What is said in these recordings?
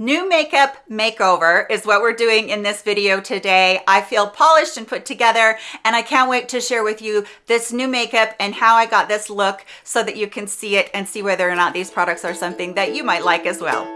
New makeup makeover is what we're doing in this video today. I feel polished and put together and I can't wait to share with you this new makeup and how I got this look so that you can see it and see whether or not these products are something that you might like as well.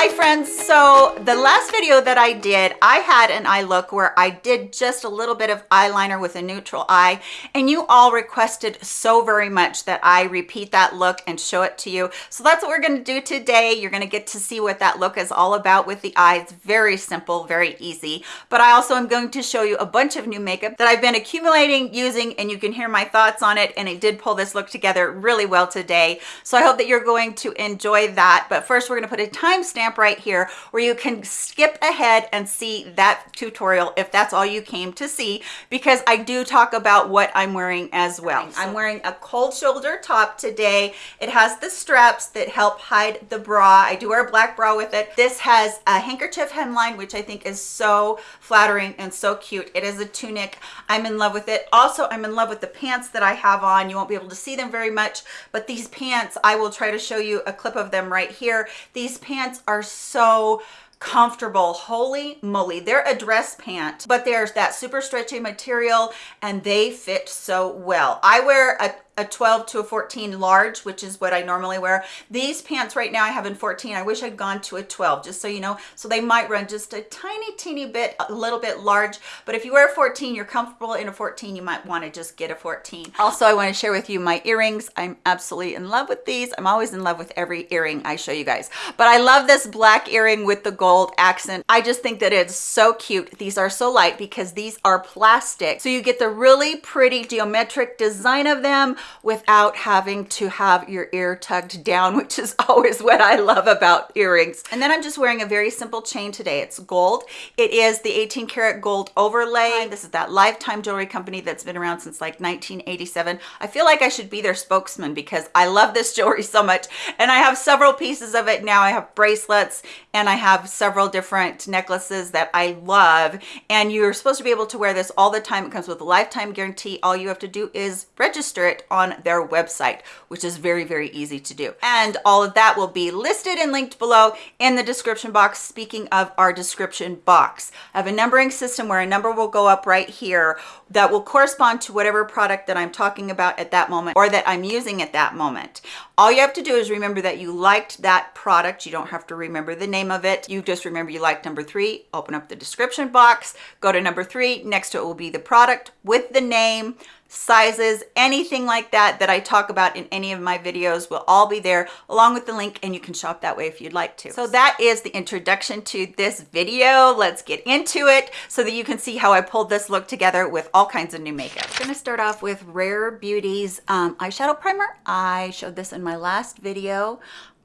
Hi friends, so the last video that I did, I had an eye look where I did just a little bit of eyeliner with a neutral eye and you all requested so very much that I repeat that look and show it to you. So that's what we're gonna do today. You're gonna get to see what that look is all about with the eyes. Very simple, very easy. But I also am going to show you a bunch of new makeup that I've been accumulating, using, and you can hear my thoughts on it. And it did pull this look together really well today. So I hope that you're going to enjoy that. But first we're gonna put a timestamp right here where you can skip ahead and see that tutorial if that's all you came to see because I do talk about what I'm wearing as well. I'm wearing a cold shoulder top today. It has the straps that help hide the bra. I do wear a black bra with it. This has a handkerchief hemline which I think is so flattering and so cute. It is a tunic. I'm in love with it. Also, I'm in love with the pants that I have on. You won't be able to see them very much, but these pants, I will try to show you a clip of them right here. These pants are so comfortable. Holy moly they're a dress pant but there's that super stretchy material and they fit so well. I wear a a 12 to a 14 large which is what i normally wear. These pants right now i have in 14 i wish i'd gone to a 12 just so you know. So they might run just a tiny teeny bit a little bit large but if you wear a 14 you're comfortable in a 14 you might want to just get a 14 also i want to share with you my earrings. I'm absolutely in love with these. I'm always in love with every earring i show you guys. But i love this black earring with the gold accent. I just think that it's so cute. These are so light because these are plastic. So you get the really pretty geometric design of them without having to have your ear tugged down, which is always what I love about earrings. And then I'm just wearing a very simple chain today. It's gold. It is the 18 karat gold overlay. This is that Lifetime Jewelry Company that's been around since like 1987. I feel like I should be their spokesman because I love this jewelry so much. And I have several pieces of it now. I have bracelets and I have several different necklaces that I love. And you're supposed to be able to wear this all the time. It comes with a lifetime guarantee. All you have to do is register it on their website, which is very, very easy to do. And all of that will be listed and linked below in the description box. Speaking of our description box, I have a numbering system where a number will go up right here that will correspond to whatever product that I'm talking about at that moment or that I'm using at that moment. All you have to do is remember that you liked that product. You don't have to remember the name of it. You just remember you liked number three, open up the description box, go to number three. Next to it will be the product with the name, sizes, anything like that that I talk about in any of my videos will all be there along with the link and you can shop that way if you'd like to. So that is the introduction to this video. Let's get into it so that you can see how I pulled this look together with all kinds of new makeup. I'm gonna start off with Rare Beauty's um, eyeshadow primer. I showed this in my last video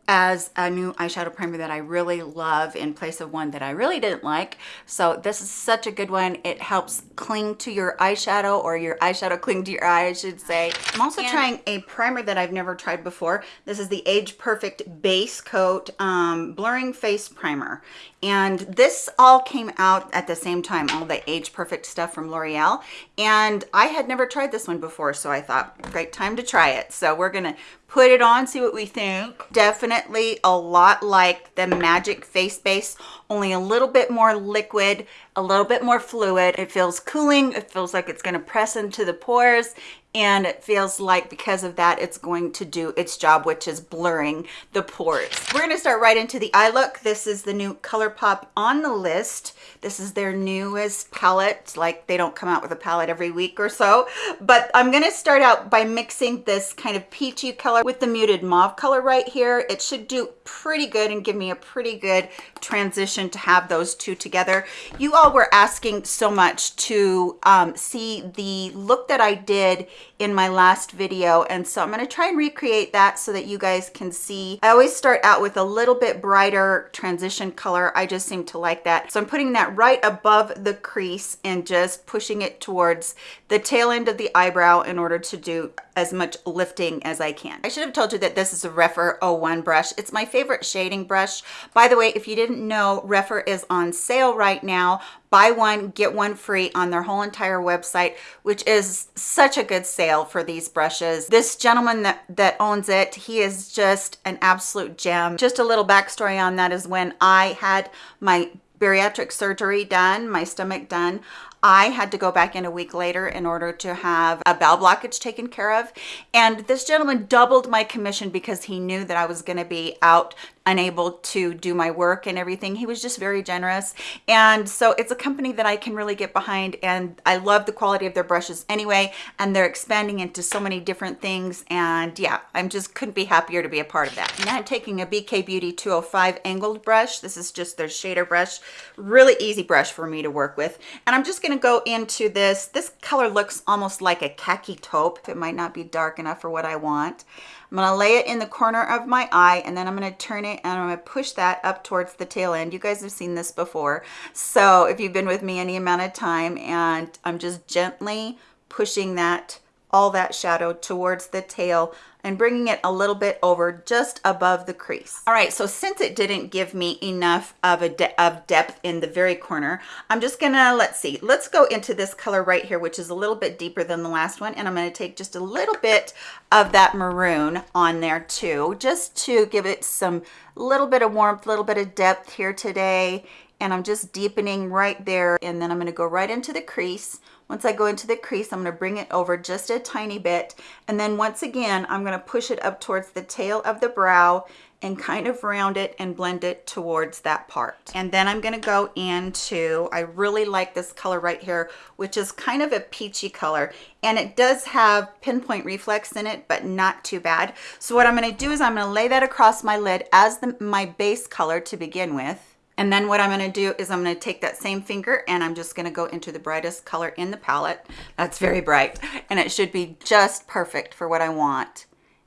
as a new eyeshadow primer that I really love in place of one that I really didn't like. So this is such a good one. It helps cling to your eyeshadow or your eyeshadow cling to your eye, I should say. I'm also and trying a primer that I've never tried before. This is the Age Perfect Base Coat um, Blurring Face Primer. And this all came out at the same time, all the Age Perfect stuff from L'Oreal. And I had never tried this one before, so I thought, great time to try it. So we're gonna put it on, see what we think. Definitely a lot like the Magic Face Base, only a little bit more liquid, a little bit more fluid. It feels cooling. It feels like it's gonna press into the pores and it feels like because of that it's going to do its job which is blurring the pores. We're going to start right into the eye look. This is the new ColourPop on the list. This is their newest palette. Like they don't come out with a palette every week or so. But i'm going to start out by mixing this kind of peachy color with the muted mauve color right here. It should do pretty good and give me a pretty good transition to have those two together. You all were asking so much to um, see the look that i did in my last video and so i'm going to try and recreate that so that you guys can see. I always start out with a little bit brighter transition color. I just seem to like that. So i'm putting that right above the crease and just pushing it towards the tail end of the eyebrow in order to do as much lifting as I can. I should have told you that this is a Rephr 01 brush. It's my favorite shading brush. By the way, if you didn't know, Rephr is on sale right now buy one get one free on their whole entire website which is such a good sale for these brushes this gentleman that that owns it he is just an absolute gem just a little backstory on that is when i had my bariatric surgery done my stomach done I had to go back in a week later in order to have a bowel blockage taken care of. And this gentleman doubled my commission because he knew that I was going to be out unable to do my work and everything. He was just very generous. And so it's a company that I can really get behind and I love the quality of their brushes anyway. And they're expanding into so many different things. And yeah, I'm just couldn't be happier to be a part of that. Now I'm taking a BK Beauty 205 angled brush. This is just their shader brush. Really easy brush for me to work with. And I'm just gonna go into this. This color looks almost like a khaki taupe. It might not be dark enough for what I want. I'm gonna lay it in the corner of my eye and then I'm gonna turn it and I'm gonna push that up towards the tail end. You guys have seen this before. So if you've been with me any amount of time and I'm just gently pushing that all that shadow towards the tail and bringing it a little bit over just above the crease. All right, so since it didn't give me enough of a de of depth in the very corner, I'm just gonna, let's see, let's go into this color right here, which is a little bit deeper than the last one. And I'm gonna take just a little bit of that maroon on there too, just to give it some little bit of warmth, a little bit of depth here today. And I'm just deepening right there. And then I'm gonna go right into the crease once I go into the crease, I'm going to bring it over just a tiny bit. And then once again, I'm going to push it up towards the tail of the brow and kind of round it and blend it towards that part. And then I'm gonna go into, I really like this color right here, which is kind of a peachy color. And it does have pinpoint reflex in it, but not too bad. So what I'm gonna do is I'm gonna lay that across my lid as the, my base color to begin with. And then what I'm going to do is I'm going to take that same finger and I'm just going to go into the brightest color in the palette. That's very bright and it should be just perfect for what I want.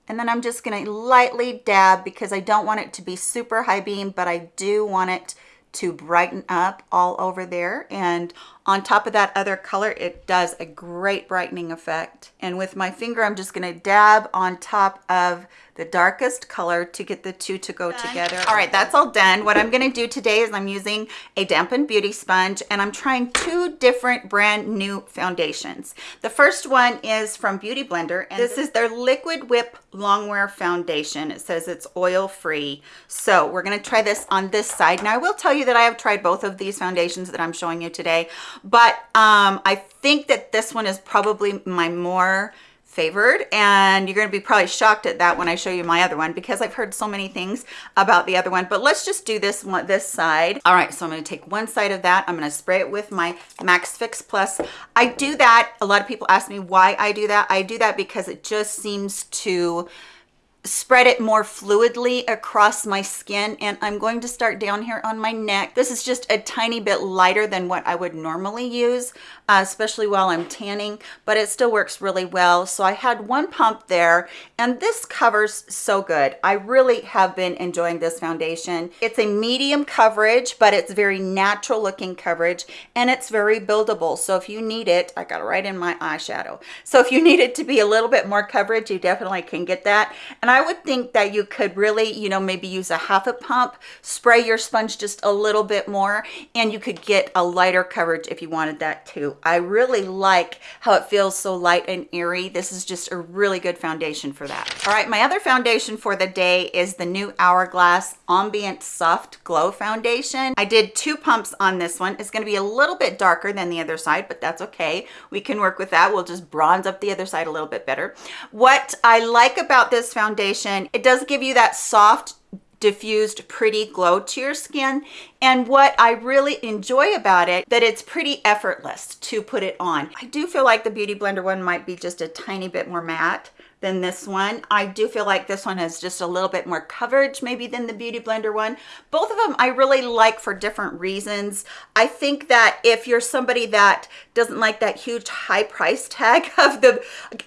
And then I'm just going to lightly dab because I don't want it to be super high beam, but I do want it to brighten up all over there. And on top of that other color, it does a great brightening effect. And with my finger, I'm just going to dab on top of the darkest color to get the two to go done. together. All right, that's all done. What I'm gonna do today is I'm using a dampened beauty sponge and I'm trying two different brand new foundations. The first one is from Beauty Blender and this is their Liquid Whip Longwear Foundation. It says it's oil free. So we're gonna try this on this side. Now I will tell you that I have tried both of these foundations that I'm showing you today, but um, I think that this one is probably my more favored and you're going to be probably shocked at that when I show you my other one because I've heard so many things about the other one. But let's just do this one this side. All right so I'm going to take one side of that. I'm going to spray it with my MAC Fix Plus. I do that a lot of people ask me why I do that. I do that because it just seems to spread it more fluidly across my skin and I'm going to start down here on my neck. This is just a tiny bit lighter than what I would normally use, uh, especially while I'm tanning, but it still works really well. So I had one pump there and this covers so good. I really have been enjoying this foundation. It's a medium coverage, but it's very natural looking coverage and it's very buildable. So if you need it, I got it right in my eyeshadow. So if you need it to be a little bit more coverage, you definitely can get that. And I I would think that you could really, you know, maybe use a half a pump, spray your sponge just a little bit more, and you could get a lighter coverage if you wanted that too. I really like how it feels so light and airy. This is just a really good foundation for that. All right, my other foundation for the day is the new Hourglass Ambient Soft Glow Foundation. I did two pumps on this one. It's gonna be a little bit darker than the other side, but that's okay. We can work with that. We'll just bronze up the other side a little bit better. What I like about this foundation foundation. It does give you that soft diffused pretty glow to your skin and what I really enjoy about it that it's pretty effortless to put it on. I do feel like the Beauty Blender one might be just a tiny bit more matte than this one. I do feel like this one has just a little bit more coverage maybe than the Beauty Blender one. Both of them I really like for different reasons. I think that if you're somebody that doesn't like that huge high price tag of the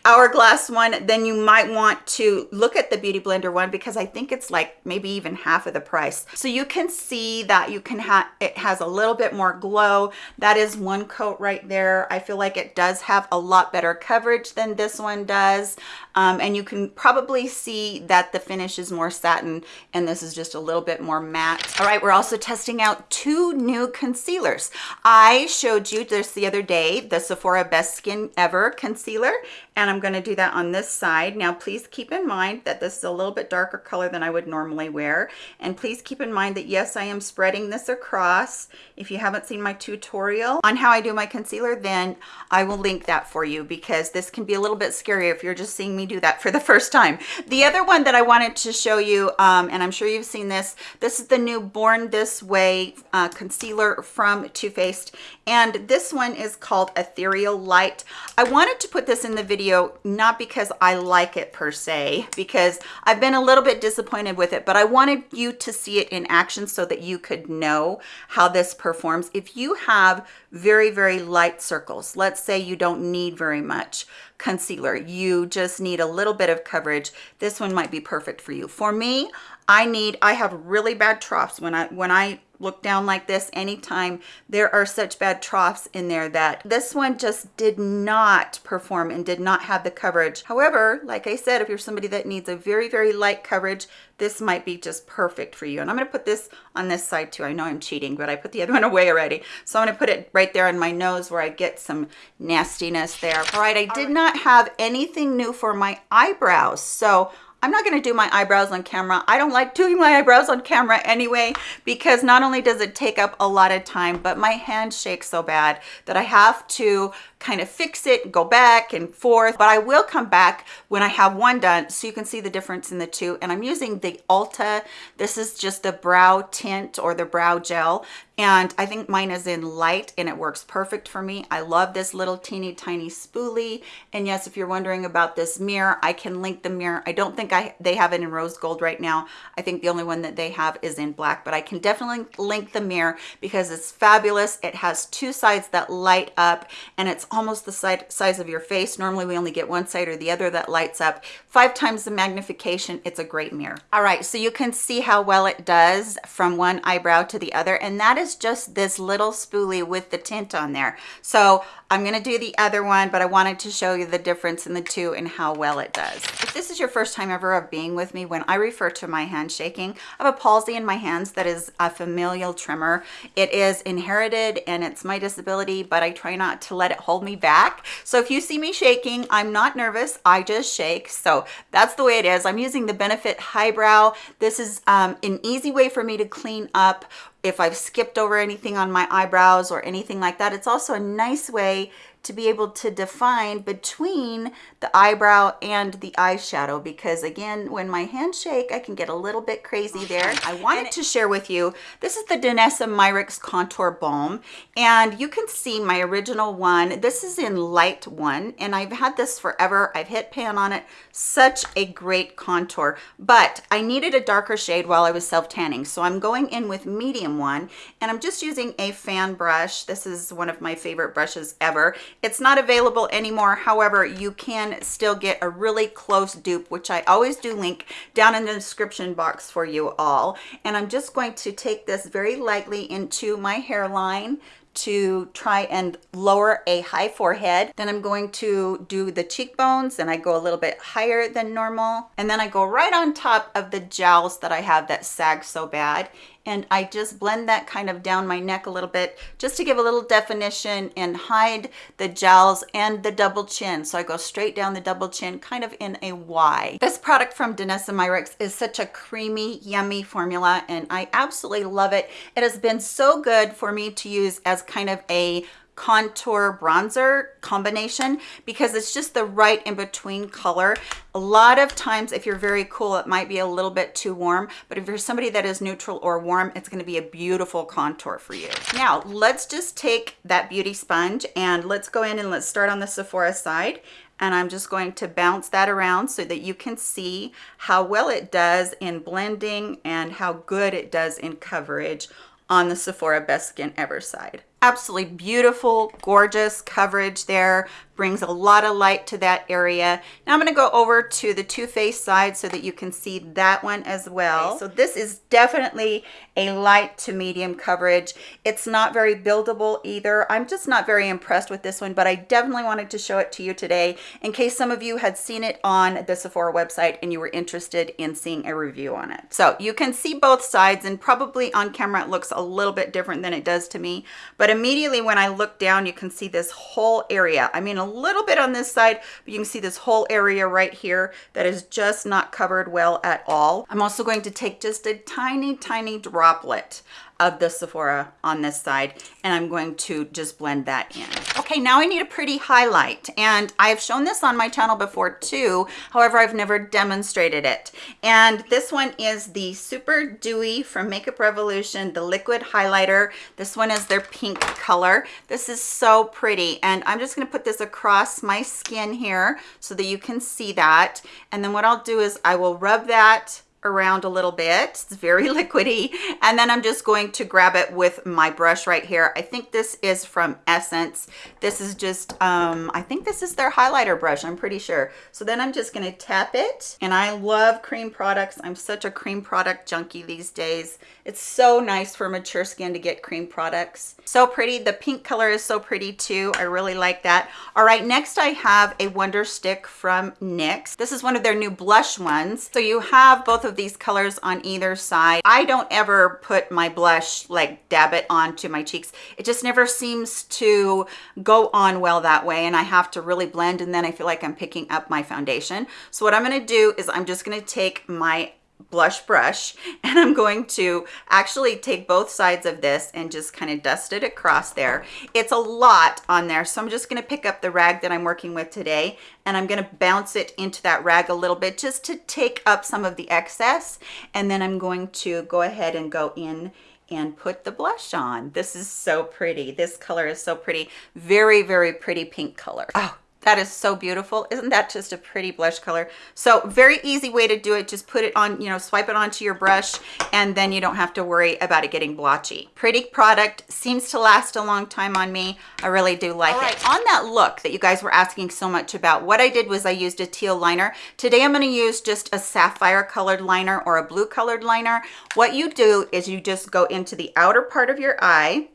Hourglass one, then you might want to look at the Beauty Blender one because I think it's like maybe even half of the price. So you can see that you can have, it has a little bit more glow. That is one coat right there. I feel like it does have a lot better coverage than this one does. Um, and you can probably see that the finish is more satin and this is just a little bit more matte. All right, we're also testing out two new concealers. I showed you this the other day, the Sephora Best Skin Ever concealer, and I'm gonna do that on this side. Now, please keep in mind that this is a little bit darker color than I would normally wear. And please keep in mind that yes, I am spreading this across. If you haven't seen my tutorial on how I do my concealer, then I will link that for you because this can be a little bit scary if you're just seeing me do that for the first time. The other one that I wanted to show you, um, and I'm sure you've seen this, this is the new Born This Way uh, concealer from Too Faced. And this one is called Ethereal Light. I wanted to put this in the video video not because I like it per se because I've been a little bit disappointed with it but I wanted you to see it in action so that you could know how this performs. If you have very very light circles let's say you don't need very much concealer you just need a little bit of coverage this one might be perfect for you. For me I need I have really bad troughs. When I when I look down like this anytime. There are such bad troughs in there that this one just did not perform and did not have the coverage. However like i said if you're somebody that needs a very very light coverage this might be just perfect for you. And i'm going to put this on this side too. I know i'm cheating but i put the other one away already. So i'm going to put it right there on my nose where i get some nastiness there. All right i did not have anything new for my eyebrows. So I'm not going to do my eyebrows on camera. I don't like doing my eyebrows on camera anyway, because not only does it take up a lot of time, but my hands shake so bad that I have to kind of fix it, go back and forth. But I will come back when I have one done so you can see the difference in the two. And I'm using the Ulta. This is just the brow tint or the brow gel. And I think mine is in light and it works perfect for me. I love this little teeny tiny spoolie. And yes, if you're wondering about this mirror, I can link the mirror. I don't think I they have it in rose gold right now. I think the only one that they have is in black, but I can definitely link the mirror because it's fabulous. It has two sides that light up and it's almost the size of your face. Normally we only get one side or the other that lights up. Five times the magnification, it's a great mirror. All right, so you can see how well it does from one eyebrow to the other. And that is just this little spoolie with the tint on there. So I'm gonna do the other one, but I wanted to show you the difference in the two and how well it does. If this is your first time ever of being with me, when I refer to my hand shaking, I have a palsy in my hands that is a familial tremor. It is inherited and it's my disability, but I try not to let it hold me back. So if you see me shaking, I'm not nervous, I just shake. So that's the way it is. I'm using the Benefit Highbrow. This is um, an easy way for me to clean up if I've skipped over anything on my eyebrows or anything like that. It's also a nice way to be able to define between the eyebrow and the eyeshadow because again when my hands shake I can get a little bit crazy there. I wanted to share with you this is the Danessa Myricks contour balm. And you can see my original one. This is in light one. And I've had this forever. I've hit pan on it. Such a great contour. But I needed a darker shade while I was self tanning so I'm going in with medium one. And I'm just using a fan brush. This is one of my favorite brushes ever it's not available anymore. However, you can still get a really close dupe, which I always do link down in the description box for you all. And I'm just going to take this very lightly into my hairline to try and lower a high forehead. Then I'm going to do the cheekbones and I go a little bit higher than normal. And then I go right on top of the jowls that I have that sag so bad and I just blend that kind of down my neck a little bit just to give a little definition and hide the jowls and the double chin. So I go straight down the double chin kind of in a Y. This product from Danessa Myricks is such a creamy, yummy formula and I absolutely love it. It has been so good for me to use as kind of a contour bronzer combination because it's just the right in between color. A lot of times if you're very cool it might be a little bit too warm but if you're somebody that is neutral or warm it's going to be a beautiful contour for you. Now let's just take that beauty sponge and let's go in and let's start on the sephora side. And I'm just going to bounce that around so that you can see how well it does in blending and how good it does in coverage on the Sephora Best Skin Ever side absolutely beautiful gorgeous coverage there brings a lot of light to that area. Now i'm going to go over to the Too Faced side so that you can see that one as well. So this is definitely a light to medium coverage. It's not very buildable either. I'm just not very impressed with this one but i definitely wanted to show it to you today in case some of you had seen it on the sephora website and you were interested in seeing a review on it. So you can see both sides and probably on camera it looks a little bit different than it does to me. But but immediately when I look down, you can see this whole area. I mean, a little bit on this side, but you can see this whole area right here that is just not covered well at all. I'm also going to take just a tiny, tiny droplet of the Sephora on this side and I'm going to just blend that in. Okay, now I need a pretty highlight and I've shown this on my channel before too. However, I've never demonstrated it. And this one is the Super Dewy from Makeup Revolution, the liquid highlighter. This one is their pink color. This is so pretty and I'm just gonna put this across my skin here so that you can see that. And then what I'll do is I will rub that around a little bit. It's very liquidy. And then i'm just going to grab it with my brush right here. I think this is from essence. This is just um i think this is their highlighter brush i'm pretty sure. So then i'm just going to tap it. And i love cream products. I'm such a cream product junkie these days. It's so nice for mature skin to get cream products. So pretty. The pink color is so pretty too. I really like that. All right next i have a wonder stick from nyx this is one of their new blush ones. So you have both of these colors on either side. I don't ever put my blush, like dab it onto my cheeks. It just never seems to go on well that way. And I have to really blend and then I feel like I'm picking up my foundation. So what I'm gonna do is I'm just gonna take my blush brush and I'm going to actually take both sides of this and just kind of dust it across there. It's a lot on there, so I'm just going to pick up the rag that I'm working with today and I'm going to bounce it into that rag a little bit just to take up some of the excess and then I'm going to go ahead and go in and put the blush on. This is so pretty. This color is so pretty. Very, very pretty pink color. Oh, that is so beautiful. Isn't that just a pretty blush color? So very easy way to do it. Just put it on, you know, swipe it onto your brush and then you don't have to worry about it getting blotchy. Pretty product, seems to last a long time on me. I really do like right. it. On that look that you guys were asking so much about, what I did was I used a teal liner. Today I'm gonna use just a sapphire colored liner or a blue colored liner. What you do is you just go into the outer part of your eye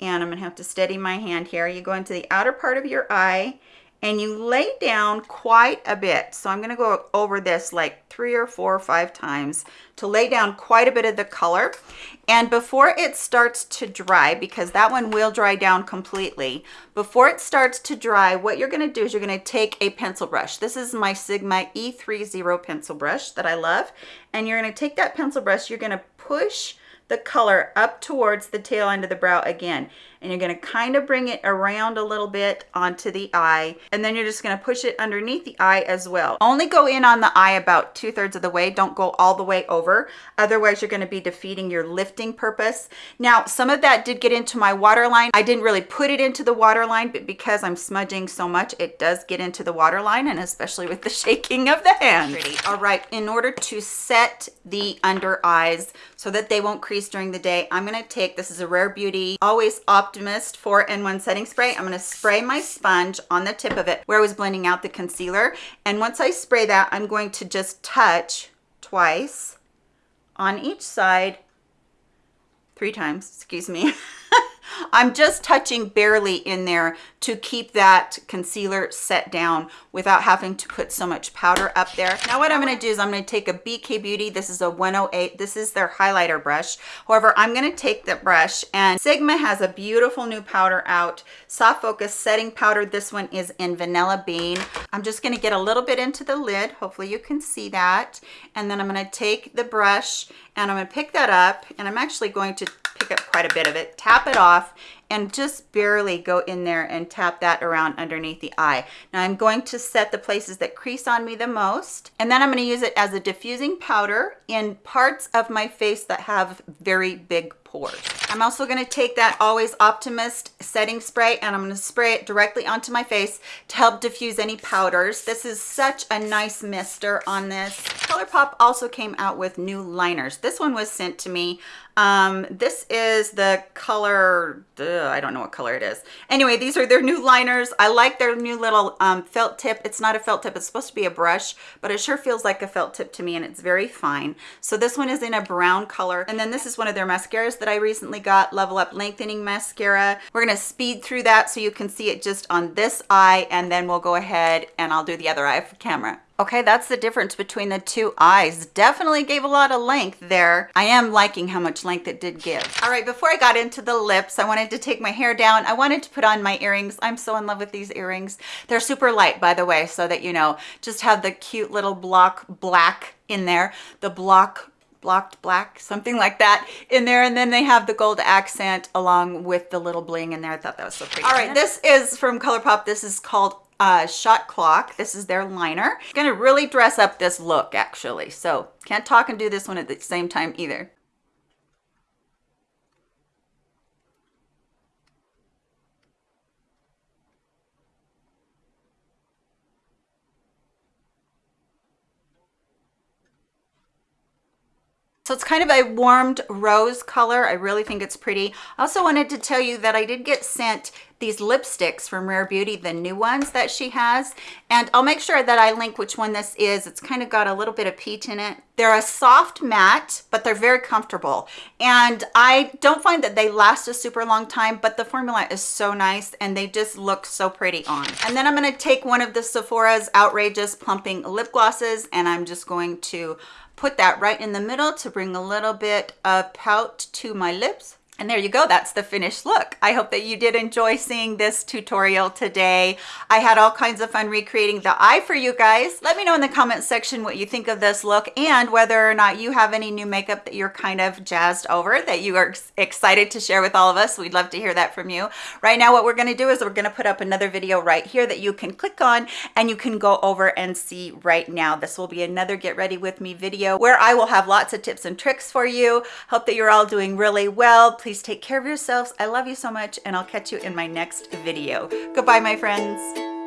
and I'm gonna have to steady my hand here. You go into the outer part of your eye and you lay down quite a bit. So I'm going to go over this like three or four or five times to lay down quite a bit of the color. And before it starts to dry, because that one will dry down completely, before it starts to dry, what you're going to do is you're going to take a pencil brush. This is my Sigma E30 pencil brush that I love. And you're going to take that pencil brush, you're going to push the color up towards the tail end of the brow again and you're going to kind of bring it around a little bit onto the eye and then you're just going to push it underneath the eye as well. Only go in on the eye about two-thirds of the way. Don't go all the way over. Otherwise you're going to be defeating your lifting purpose. Now some of that did get into my waterline. I didn't really put it into the waterline but because i'm smudging so much it does get into the waterline and especially with the shaking of the hand. Pretty. all right in order to set the under eyes so that they won't crease during the day i'm going to take this is a rare beauty always op Optimist 4-in-1 setting spray. I'm going to spray my sponge on the tip of it where I was blending out the concealer. And once I spray that, I'm going to just touch twice on each side, three times, excuse me. I'm just touching barely in there to keep that concealer set down without having to put so much powder up there. Now what I'm going to do is I'm going to take a BK Beauty. This is a 108. This is their highlighter brush. However, I'm going to take the brush and Sigma has a beautiful new powder out. Soft Focus Setting Powder. This one is in Vanilla Bean. I'm just going to get a little bit into the lid. Hopefully you can see that. And then I'm going to take the brush and I'm going to pick that up and I'm actually going to pick up quite a bit of it, tap it off, and just barely go in there and tap that around underneath the eye. Now I'm going to set the places that crease on me the most, and then I'm gonna use it as a diffusing powder in parts of my face that have very big pores. I'm also going to take that Always Optimist setting spray and I'm going to spray it directly onto my face to help diffuse any powders. This is such a nice mister on this. ColourPop also came out with new liners. This one was sent to me um, this is the color, uh, I don't know what color it is. Anyway, these are their new liners. I like their new little um, felt tip. It's not a felt tip, it's supposed to be a brush, but it sure feels like a felt tip to me and it's very fine. So this one is in a brown color. And then this is one of their mascaras that I recently got, Level Up Lengthening Mascara. We're gonna speed through that so you can see it just on this eye and then we'll go ahead and I'll do the other eye for camera. Okay, that's the difference between the two eyes. Definitely gave a lot of length there. I am liking how much length it did give. All right, before I got into the lips, I wanted to take my hair down. I wanted to put on my earrings. I'm so in love with these earrings. They're super light, by the way, so that you know, just have the cute little block black in there. The block blocked black something like that in there and then they have the gold accent along with the little bling in there i thought that was so pretty all right this is from ColourPop this is called uh, shot clock. This is their liner. Gonna really dress up this look actually. So can't talk and do this one at the same time either. So it's kind of a warmed rose color. I really think it's pretty. I also wanted to tell you that I did get sent these lipsticks from Rare Beauty, the new ones that she has. And I'll make sure that I link which one this is. It's kind of got a little bit of peach in it. They're a soft matte, but they're very comfortable. And I don't find that they last a super long time, but the formula is so nice and they just look so pretty on. And then I'm gonna take one of the Sephora's Outrageous Plumping Lip Glosses and I'm just going to put that right in the middle to bring a little bit of pout to my lips and there you go, that's the finished look. I hope that you did enjoy seeing this tutorial today. I had all kinds of fun recreating the eye for you guys. Let me know in the comment section what you think of this look and whether or not you have any new makeup that you're kind of jazzed over that you are excited to share with all of us. We'd love to hear that from you. Right now, what we're gonna do is we're gonna put up another video right here that you can click on and you can go over and see right now. This will be another get ready with me video where I will have lots of tips and tricks for you. Hope that you're all doing really well. Please Please take care of yourselves. I love you so much and I'll catch you in my next video. Goodbye, my friends.